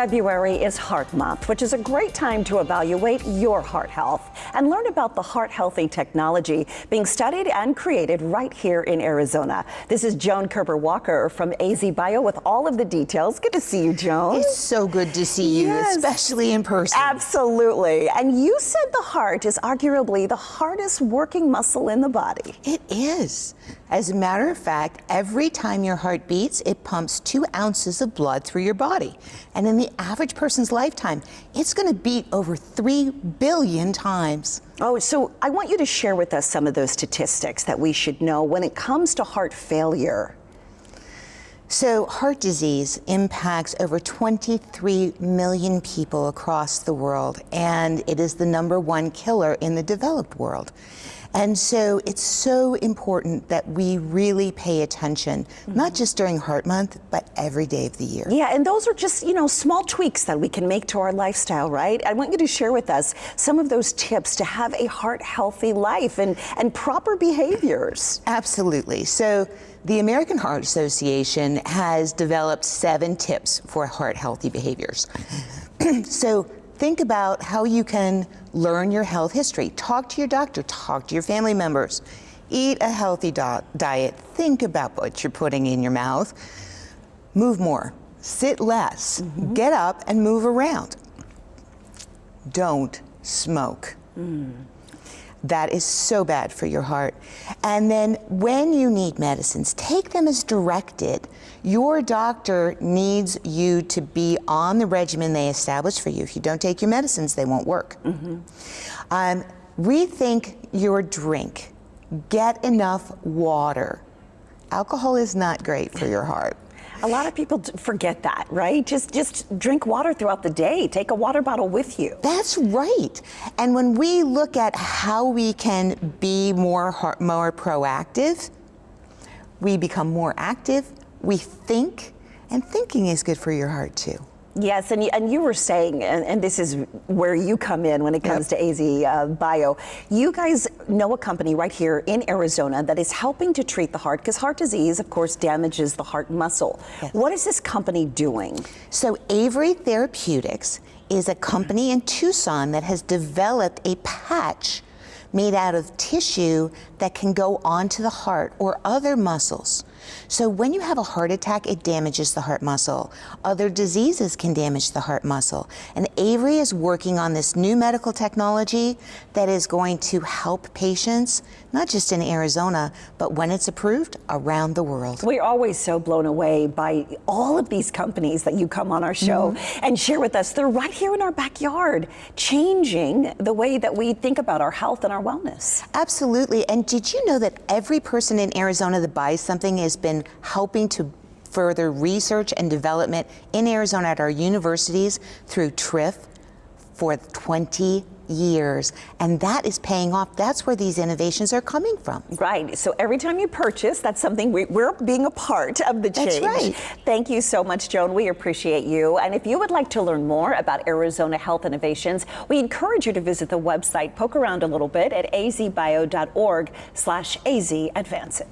February is Heart Month, which is a great time to evaluate your heart health and learn about the heart healthy technology being studied and created right here in Arizona. This is Joan Koerber-Walker from AZ Bio with all of the details. Good to see you, Joan. It's so good to see you, yes. especially in person. Absolutely. And you said the heart is arguably the hardest working muscle in the body. It is. As a matter of fact, every time your heart beats, it pumps two ounces of blood through your body. And in the average person's lifetime, it's going to beat over 3 billion times. Oh, so I want you to share with us some of those statistics that we should know when it comes to heart failure. So heart disease impacts over 23 million people across the world, and it is the number one killer in the developed world. And so it's so important that we really pay attention, mm -hmm. not just during Heart Month, but every day of the year. Yeah, and those are just, you know, small tweaks that we can make to our lifestyle, right? I want you to share with us some of those tips to have a heart healthy life and, and proper behaviors. Absolutely. So the American Heart Association has developed seven tips for heart healthy behaviors. so think about how you can learn your health history. Talk to your doctor, talk to your family members. Eat a healthy diet. Think about what you're putting in your mouth. Move more. Sit less. Mm -hmm. Get up and move around. Don't smoke. Mm. That is so bad for your heart. And then when you need medicines, take them as directed. Your doctor needs you to be on the regimen they established for you. If you don't take your medicines, they won't work. Mm -hmm. um, rethink your drink. Get enough water. Alcohol is not great for your heart. A lot of people forget that, right? Just just drink water throughout the day. Take a water bottle with you. That's right. And when we look at how we can be more more proactive, we become more active, we think, and thinking is good for your heart too. Yes, and you, and you were saying, and, and, this is where you come in when it comes yep. to AZ uh, Bio, you guys know a company right here in Arizona that is helping to treat the heart, because heart disease, of course, damages the heart muscle. What is this company doing? So Avery Therapeutics is a company in Tucson that has developed a patch made out of tissue that can go onto the heart or other muscles. So when you have a heart attack, it damages the heart muscle. Other diseases can damage the heart muscle. And Avery is working on this new medical technology that is going to help patients, not just in Arizona, but when it's approved, around the world. We're always so blown away by all of these companies that you come on our show mm -hmm. and share with us. They're right here in our backyard, changing the way that we think about our health and our wellness. Absolutely. And did you know that every person in Arizona that buys something has been helping to further research and development in Arizona at our universities through TRIF for 20 years. And that is paying off. That's where these innovations are coming from. Right. So every time you purchase, that's something we, are being a part of the change. That's right. Thank you so much, Joan. We appreciate you. And if you would like to learn more about Arizona Health Innovations, we encourage you to visit the website, poke around a little bit at azbio.org slash azadvances.